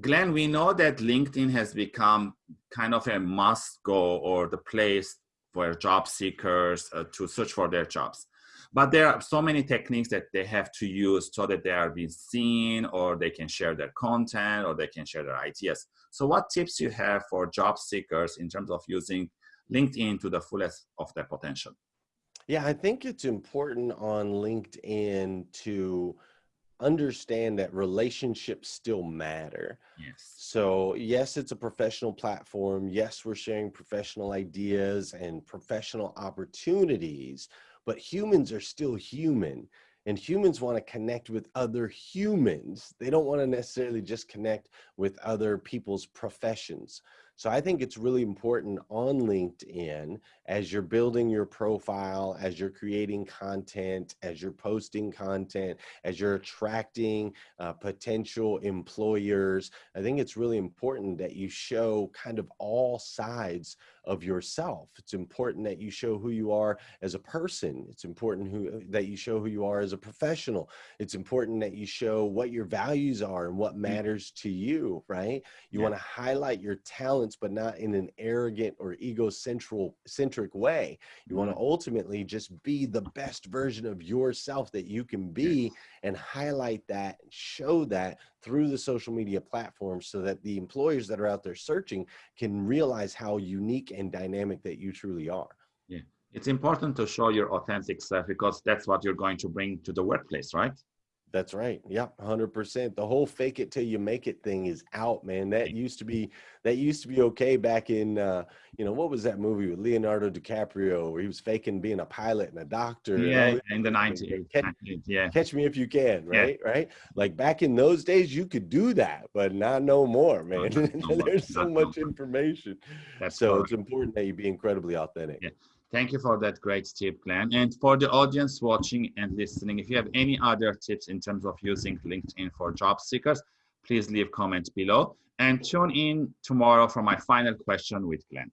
Glenn, we know that LinkedIn has become kind of a must go or the place for job seekers uh, to search for their jobs. But there are so many techniques that they have to use so that they are being seen or they can share their content or they can share their ideas. So what tips you have for job seekers in terms of using LinkedIn to the fullest of their potential? Yeah, I think it's important on LinkedIn to understand that relationships still matter. Yes. So, yes, it's a professional platform. Yes, we're sharing professional ideas and professional opportunities, but humans are still human and humans want to connect with other humans. They don't want to necessarily just connect with other people's professions. So I think it's really important on LinkedIn as you're building your profile, as you're creating content, as you're posting content, as you're attracting uh, potential employers. I think it's really important that you show kind of all sides of yourself. It's important that you show who you are as a person. It's important who, that you show who you are as a professional. It's important that you show what your values are and what mm. matters to you, right? You yeah. want to highlight your talents, but not in an arrogant or egocentric way. You want to mm-hmm. ultimately just be the best version of yourself that you can be and highlight that, show that through the social media platforms so that the employers that are out there searching can realize how unique and dynamic that you truly are. Yeah. It's important to show your authentic self because that's what you're going to bring to the workplace, right? That's right. Yeah, hundred percent. The whole "fake it till you make it" thing is out, man. That used to be that used to be okay back in uh, you know what was that movie with Leonardo DiCaprio where he was faking being a pilot and a doctor. Yeah, in the nineties. Catch, yeah, catch me if you can. Right, yeah. right. Like back in those days, you could do that, but not no more, man. No, no There's so much information. That's so correct. it's important that you be incredibly authentic. Yeah. Thank you for that great tip, Glenn. And for the audience watching and listening, if you have any other tips in terms of using LinkedIn for job seekers, please leave comments below and tune in tomorrow for my final question with Glenn.